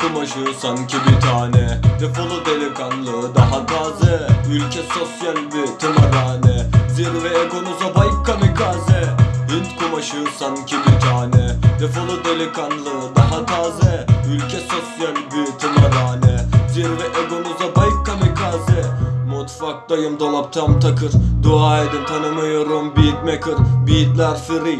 Kumaşı sanki bir tane. Defolu delikanlı daha taze. Ülke sosyal bir tımarhane. Zirve egonuza bay kamikaze Hint kumaşı sanki bir tane. Defolu delikanlı daha taze. Ülke sosyal bir tımarhane Zirve egonuza bay kamikaze. Mutfaktayım dolap tam takır. Dua edin tanımıyorum beatmaker. Beatler free.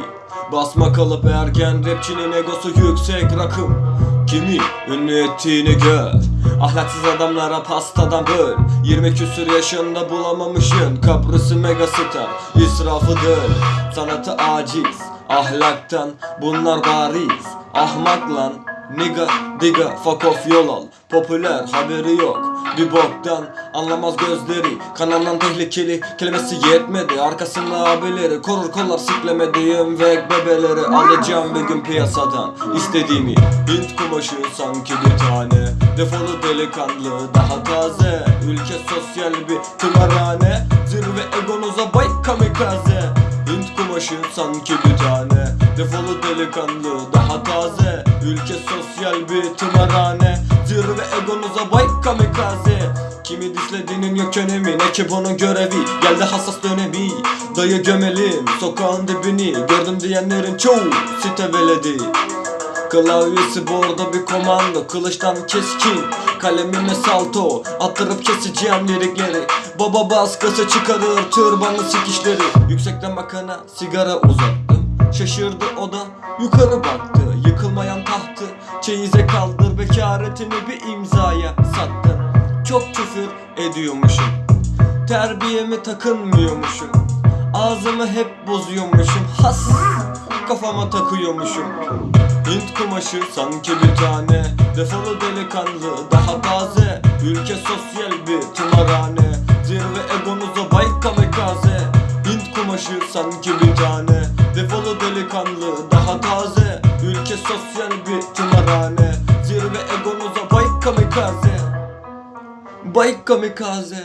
Basma kalıp ergen rapçinin egosu yüksek rakım. Kimi ünlü ettiğini gör Ahlaksız adamlara pastadan böl. 20 küsür yaşında bulamamışın Kapris'i megastar israfı döl. Sanatı aciz. Ahlaktan bunlar bariz. Ahmak lan Nigga diga fuck off yol al. Popüler haberi yok. Bir boktan Anlamaz gözleri. Kanaldan tehlikeli Kelimesi yetmedi. Arkasında abileri Korur kollar siklemediğim ve bebeleri. Alacağım bir gün piyasadan istediğimi. Hint kumaşı sanki bir tane. Defolu delikanlı daha taze. Ülke sosyal bir tımarhane. Zirve egonuza bay kamikaze. Hint kumaşı sanki bir tane. Defolu delikanlı daha taze Ülke sosyal bir tımarhane. Zirve egonuza bay kamikaze. Kimi dislediğinin yok önemi Ne ki bunun görevi? Geldi hassas dönemi Dayı gömelim Sokağın dibini Gördüm diyenlerin çoğu site veledi. Klavyesi bordo bir komando Kılıçtan keskin. Kalemime salto Attırıp keseceğim lirikleri. Baba baskısı çıkarır Türbanlı sikişleri. Yüksekten bakana sigara uzattım Şaşırdı o da yukarı baktı Yıkılmayan tahtı. Çeyize kaldır bekaretini bir imzaya sattım Çok küfür ediyormuşum Terbiyeme takınmıyormuşum. Ağzımı hep bozuyormuşum Has kafama takıyormuşum. Hint kumaşı sanki bir tane Defolu delikanlı daha taze. Ülke sosyal bir tımarhane Zirve egonuza bay kamikaze Hint kumaşı sanki bir tane kamikaze Bay kamikaze